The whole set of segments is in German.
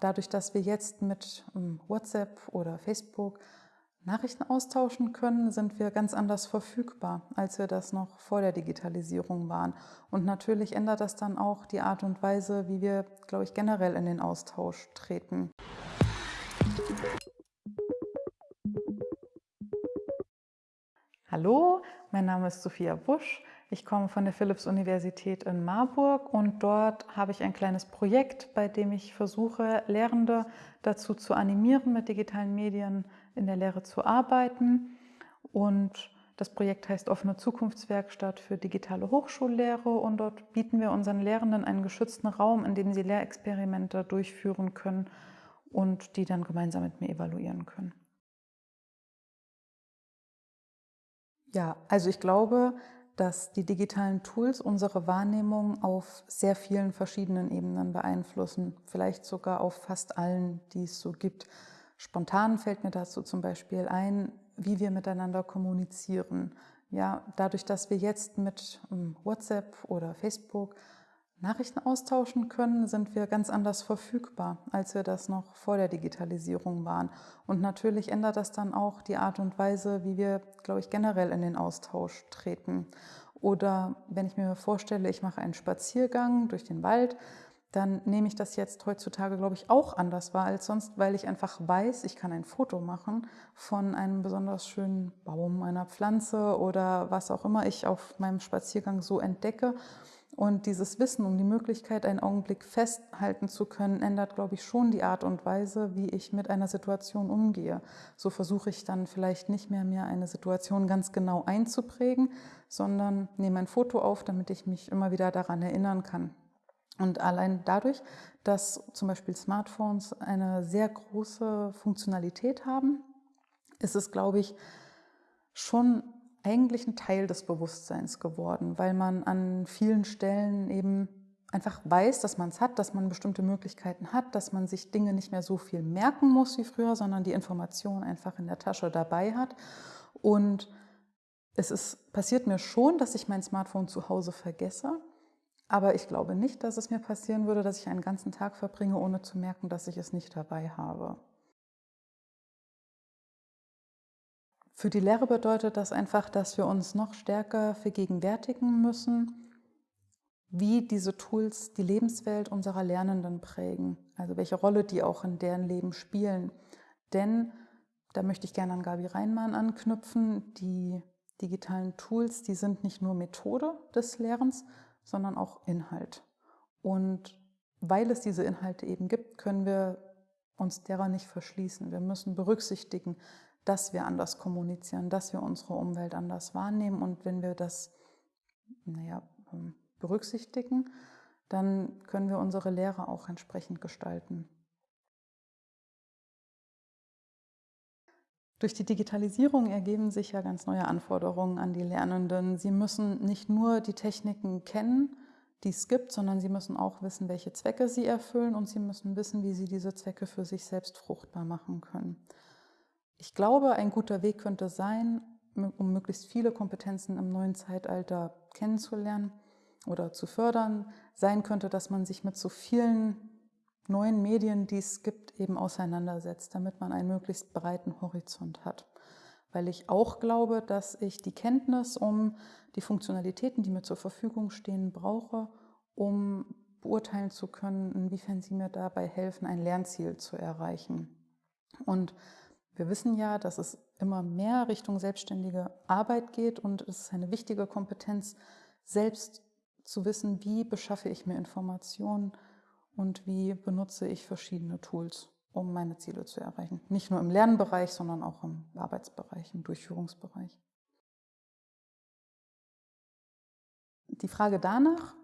dadurch, dass wir jetzt mit ähm, WhatsApp oder Facebook Nachrichten austauschen können, sind wir ganz anders verfügbar, als wir das noch vor der Digitalisierung waren. Und natürlich ändert das dann auch die Art und Weise, wie wir, glaube ich, generell in den Austausch treten. Hallo, mein Name ist Sophia Busch. Ich komme von der Philipps-Universität in Marburg und dort habe ich ein kleines Projekt, bei dem ich versuche, Lehrende dazu zu animieren, mit digitalen Medien in der Lehre zu arbeiten. Und das Projekt heißt Offene Zukunftswerkstatt für digitale Hochschullehre und dort bieten wir unseren Lehrenden einen geschützten Raum, in dem sie Lehrexperimente durchführen können und die dann gemeinsam mit mir evaluieren können. Ja, also ich glaube, dass die digitalen Tools unsere Wahrnehmung auf sehr vielen verschiedenen Ebenen beeinflussen, vielleicht sogar auf fast allen, die es so gibt. Spontan fällt mir dazu zum Beispiel ein, wie wir miteinander kommunizieren. Ja, dadurch, dass wir jetzt mit ähm, WhatsApp oder Facebook Nachrichten austauschen können, sind wir ganz anders verfügbar, als wir das noch vor der Digitalisierung waren. Und natürlich ändert das dann auch die Art und Weise, wie wir, glaube ich, generell in den Austausch treten. Oder wenn ich mir vorstelle, ich mache einen Spaziergang durch den Wald, dann nehme ich das jetzt heutzutage, glaube ich, auch anders wahr als sonst, weil ich einfach weiß, ich kann ein Foto machen von einem besonders schönen Baum, einer Pflanze oder was auch immer ich auf meinem Spaziergang so entdecke. Und dieses Wissen um die Möglichkeit, einen Augenblick festhalten zu können, ändert, glaube ich, schon die Art und Weise, wie ich mit einer Situation umgehe. So versuche ich dann vielleicht nicht mehr, mir eine Situation ganz genau einzuprägen, sondern nehme ein Foto auf, damit ich mich immer wieder daran erinnern kann. Und allein dadurch, dass zum Beispiel Smartphones eine sehr große Funktionalität haben, ist es, glaube ich, schon eigentlich ein Teil des Bewusstseins geworden, weil man an vielen Stellen eben einfach weiß, dass man es hat, dass man bestimmte Möglichkeiten hat, dass man sich Dinge nicht mehr so viel merken muss wie früher, sondern die Information einfach in der Tasche dabei hat. Und es ist, passiert mir schon, dass ich mein Smartphone zu Hause vergesse, aber ich glaube nicht, dass es mir passieren würde, dass ich einen ganzen Tag verbringe, ohne zu merken, dass ich es nicht dabei habe. Für die Lehre bedeutet das einfach, dass wir uns noch stärker vergegenwärtigen müssen, wie diese Tools die Lebenswelt unserer Lernenden prägen, also welche Rolle die auch in deren Leben spielen. Denn, da möchte ich gerne an Gabi Reinmann anknüpfen, die digitalen Tools, die sind nicht nur Methode des Lernens, sondern auch Inhalt. Und weil es diese Inhalte eben gibt, können wir uns derer nicht verschließen. Wir müssen berücksichtigen, dass wir anders kommunizieren, dass wir unsere Umwelt anders wahrnehmen. Und wenn wir das naja, ähm, berücksichtigen, dann können wir unsere Lehre auch entsprechend gestalten. Durch die Digitalisierung ergeben sich ja ganz neue Anforderungen an die Lernenden. Sie müssen nicht nur die Techniken kennen, die es gibt, sondern sie müssen auch wissen, welche Zwecke sie erfüllen und sie müssen wissen, wie sie diese Zwecke für sich selbst fruchtbar machen können. Ich glaube, ein guter Weg könnte sein, um möglichst viele Kompetenzen im neuen Zeitalter kennenzulernen oder zu fördern, sein könnte, dass man sich mit so vielen neuen Medien, die es gibt, eben auseinandersetzt, damit man einen möglichst breiten Horizont hat. Weil ich auch glaube, dass ich die Kenntnis um die Funktionalitäten, die mir zur Verfügung stehen, brauche, um beurteilen zu können, inwiefern sie mir dabei helfen, ein Lernziel zu erreichen. Und wir wissen ja, dass es immer mehr Richtung selbstständige Arbeit geht und es ist eine wichtige Kompetenz, selbst zu wissen, wie beschaffe ich mir Informationen und wie benutze ich verschiedene Tools, um meine Ziele zu erreichen. Nicht nur im Lernbereich, sondern auch im Arbeitsbereich, im Durchführungsbereich. Die Frage danach,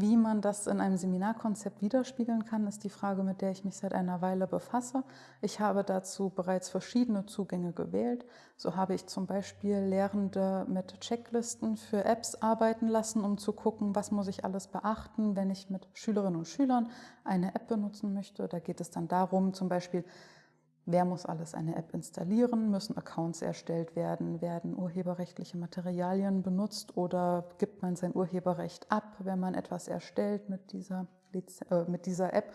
wie man das in einem Seminarkonzept widerspiegeln kann, ist die Frage, mit der ich mich seit einer Weile befasse. Ich habe dazu bereits verschiedene Zugänge gewählt. So habe ich zum Beispiel Lehrende mit Checklisten für Apps arbeiten lassen, um zu gucken, was muss ich alles beachten, wenn ich mit Schülerinnen und Schülern eine App benutzen möchte. Da geht es dann darum, zum Beispiel, Wer muss alles eine App installieren? Müssen Accounts erstellt werden? Werden urheberrechtliche Materialien benutzt oder gibt man sein Urheberrecht ab, wenn man etwas erstellt mit dieser, äh, mit dieser App?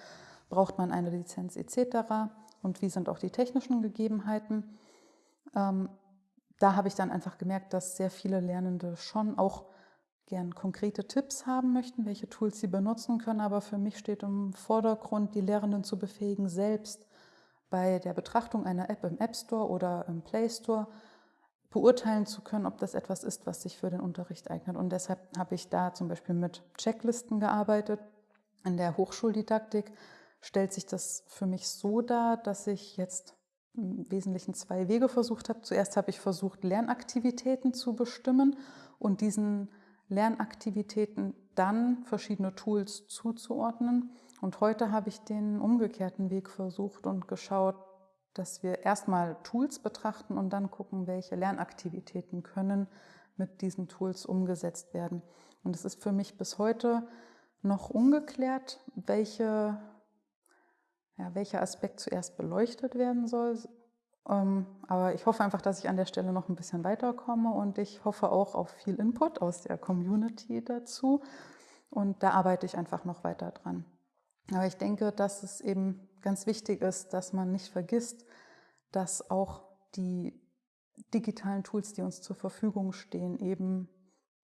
braucht man eine Lizenz etc. und wie sind auch die technischen Gegebenheiten. Ähm, da habe ich dann einfach gemerkt, dass sehr viele Lernende schon auch gern konkrete Tipps haben möchten, welche Tools sie benutzen können. Aber für mich steht im Vordergrund, die Lehrenden zu befähigen, selbst bei der Betrachtung einer App im App Store oder im Play Store beurteilen zu können, ob das etwas ist, was sich für den Unterricht eignet. Und deshalb habe ich da zum Beispiel mit Checklisten gearbeitet. In der Hochschuldidaktik stellt sich das für mich so dar, dass ich jetzt im Wesentlichen zwei Wege versucht habe. Zuerst habe ich versucht, Lernaktivitäten zu bestimmen und diesen Lernaktivitäten dann verschiedene Tools zuzuordnen. Und heute habe ich den umgekehrten Weg versucht und geschaut, dass wir erstmal Tools betrachten und dann gucken, welche Lernaktivitäten können mit diesen Tools umgesetzt werden. Und es ist für mich bis heute noch ungeklärt, welche, ja, welcher Aspekt zuerst beleuchtet werden soll. Ähm, aber ich hoffe einfach, dass ich an der Stelle noch ein bisschen weiterkomme und ich hoffe auch auf viel Input aus der Community dazu. Und da arbeite ich einfach noch weiter dran. Aber ich denke, dass es eben ganz wichtig ist, dass man nicht vergisst, dass auch die digitalen Tools, die uns zur Verfügung stehen, eben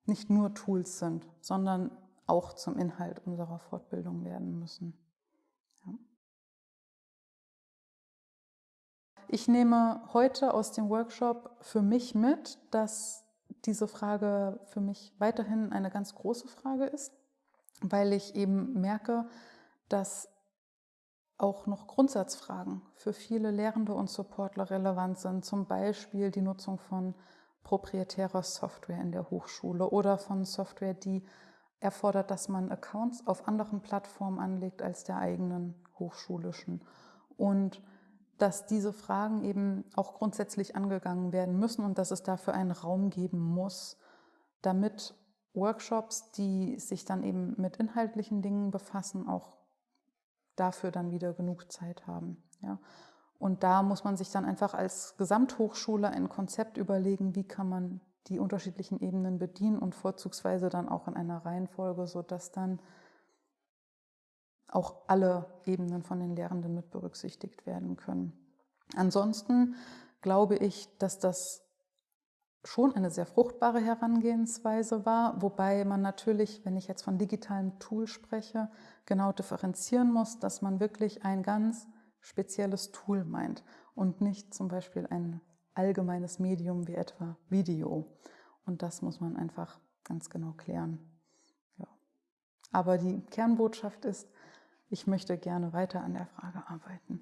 nicht nur Tools sind, sondern auch zum Inhalt unserer Fortbildung werden müssen. Ja. Ich nehme heute aus dem Workshop für mich mit, dass diese Frage für mich weiterhin eine ganz große Frage ist, weil ich eben merke, dass auch noch Grundsatzfragen für viele Lehrende und Supportler relevant sind, zum Beispiel die Nutzung von proprietärer Software in der Hochschule oder von Software, die erfordert, dass man Accounts auf anderen Plattformen anlegt als der eigenen hochschulischen. Und dass diese Fragen eben auch grundsätzlich angegangen werden müssen und dass es dafür einen Raum geben muss, damit Workshops, die sich dann eben mit inhaltlichen Dingen befassen, auch dafür dann wieder genug Zeit haben. Ja. Und da muss man sich dann einfach als Gesamthochschule ein Konzept überlegen, wie kann man die unterschiedlichen Ebenen bedienen und vorzugsweise dann auch in einer Reihenfolge, sodass dann auch alle Ebenen von den Lehrenden mit berücksichtigt werden können. Ansonsten glaube ich, dass das schon eine sehr fruchtbare Herangehensweise war, wobei man natürlich, wenn ich jetzt von digitalen Tool spreche, genau differenzieren muss, dass man wirklich ein ganz spezielles Tool meint und nicht zum Beispiel ein allgemeines Medium wie etwa Video. Und das muss man einfach ganz genau klären. Ja. Aber die Kernbotschaft ist, ich möchte gerne weiter an der Frage arbeiten.